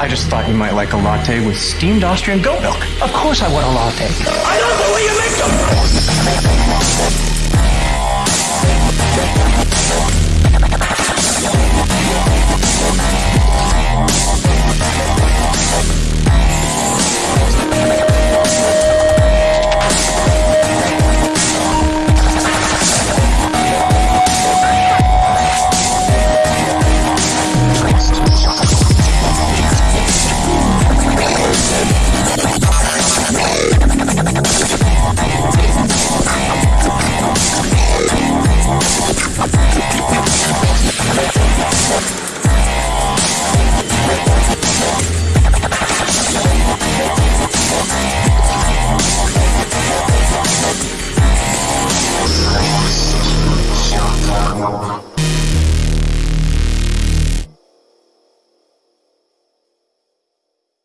I just thought you might like a latte with steamed Austrian goat milk. Of course I want a latte. I love the way you make them! 笑。